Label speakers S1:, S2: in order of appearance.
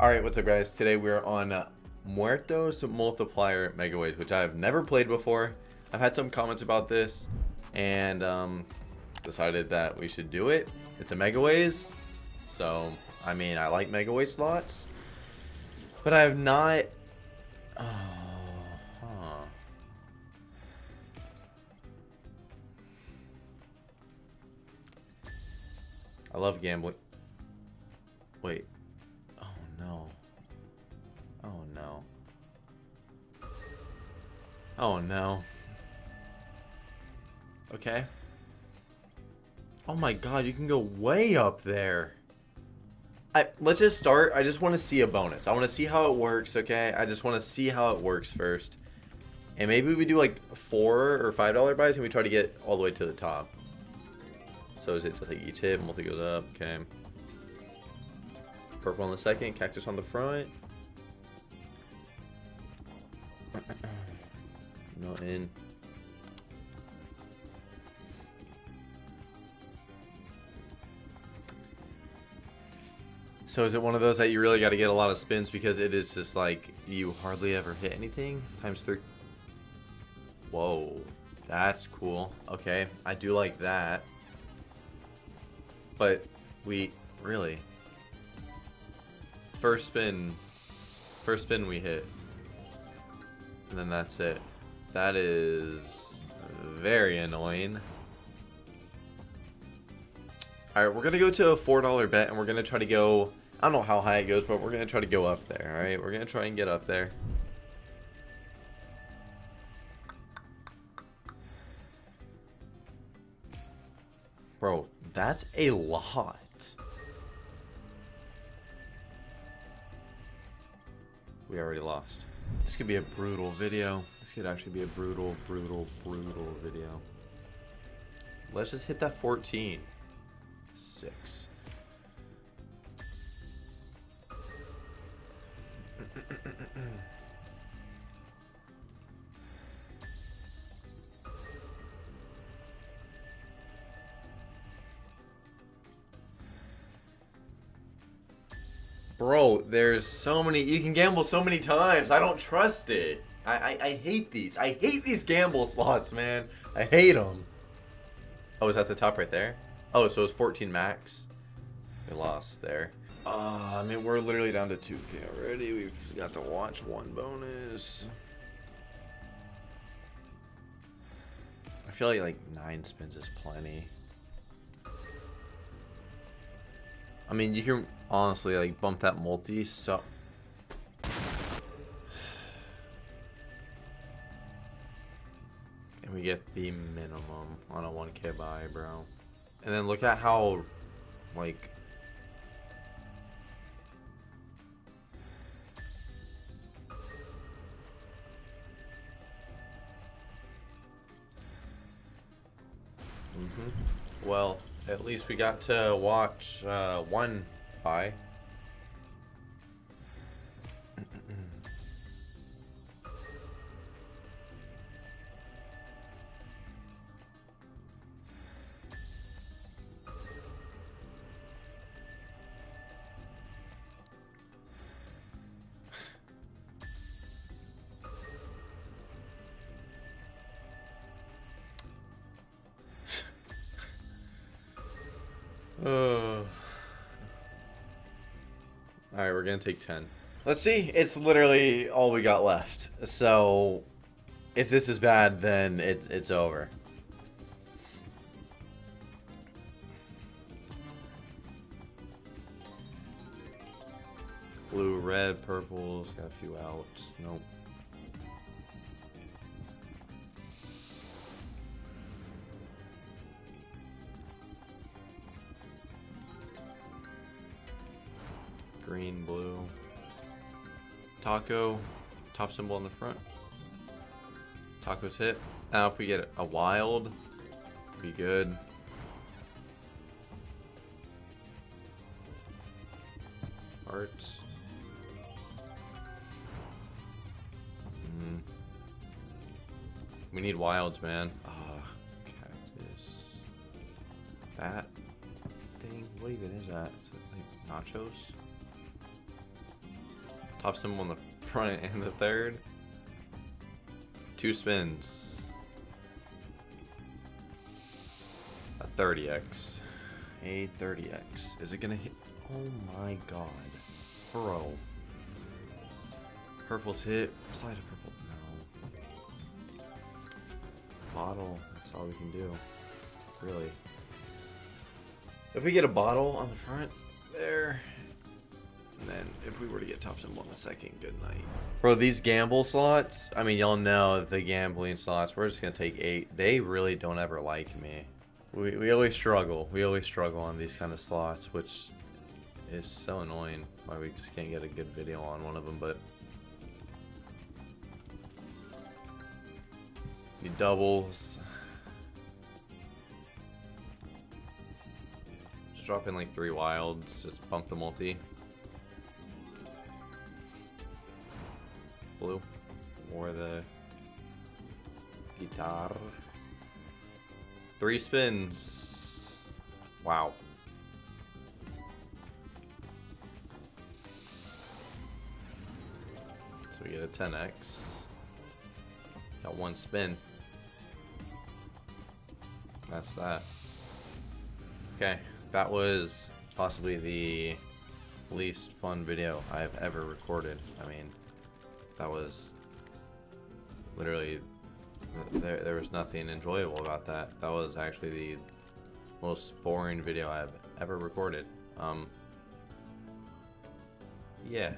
S1: Alright, what's up guys? Today we're on uh, Muertos Multiplier Megaways, which I've never played before. I've had some comments about this, and um, decided that we should do it. It's a Megaways, so, I mean, I like Mega Ways slots, but I have not... Oh, huh. I love gambling. Wait. Oh no. Okay. Oh my god, you can go way up there. I, let's just start. I just want to see a bonus. I want to see how it works, okay? I just want to see how it works first. And maybe we do like four or five dollar buys and we try to get all the way to the top. So is it just like each hit, multi goes up, okay. Purple on the second, cactus on the front. no in. So is it one of those that you really got to get a lot of spins because it is just like you hardly ever hit anything? Times three. Whoa. That's cool. Okay. I do like that. But we really first spin first spin we hit and then that's it that is very annoying alright we're gonna go to a four dollar bet and we're gonna try to go I don't know how high it goes but we're gonna try to go up there alright we're gonna try and get up there bro that's a lot We already lost. This could be a brutal video. This could actually be a brutal, brutal, brutal video. Let's just hit that 14. Six. Bro, there's so many. You can gamble so many times. I don't trust it. I, I, I hate these. I hate these gamble slots, man. I hate them. Oh, is that the top right there? Oh, so it's 14 max. We lost there. Uh, I mean, we're literally down to 2k already. We've got to watch one bonus. I feel like like nine spins is plenty. I mean, you can honestly like bump that multi so. We get the minimum on a 1k buy, bro. And then look at how, like, Mm -hmm. Well, at least we got to watch uh, one buy. Uh. Alright, we're gonna take 10. Let's see. It's literally all we got left. So, if this is bad, then it, it's over. Blue, red, purples, got a few outs. Nope. Green, blue. Taco, top symbol on the front. Taco's hit. Now if we get a wild, be good. Hearts. Mm. We need wilds, man. Ah, oh, cactus. That thing? What even is that? Is it like nachos? Top symbol on the front and the third. Two spins. A 30x. A 30x. Is it gonna hit? Oh my god. Bro. Purple's hit. Slide of purple. No. Bottle. That's all we can do. Really. If we get a bottle on the front, there. Then if we were to get top symbol the second, good night. Bro, these gamble slots, I mean, y'all know the gambling slots, we're just going to take eight. They really don't ever like me. We, we always struggle. We always struggle on these kind of slots, which is so annoying. Why we just can't get a good video on one of them, but... You doubles. Just drop in like three wilds, just bump the multi. Blue. Or the guitar. Three spins. Wow. So we get a 10x. Got one spin. That's that. Okay, that was possibly the least fun video I've ever recorded. I mean, that was literally there, there was nothing enjoyable about that. That was actually the most boring video I've ever recorded. Um, yeah.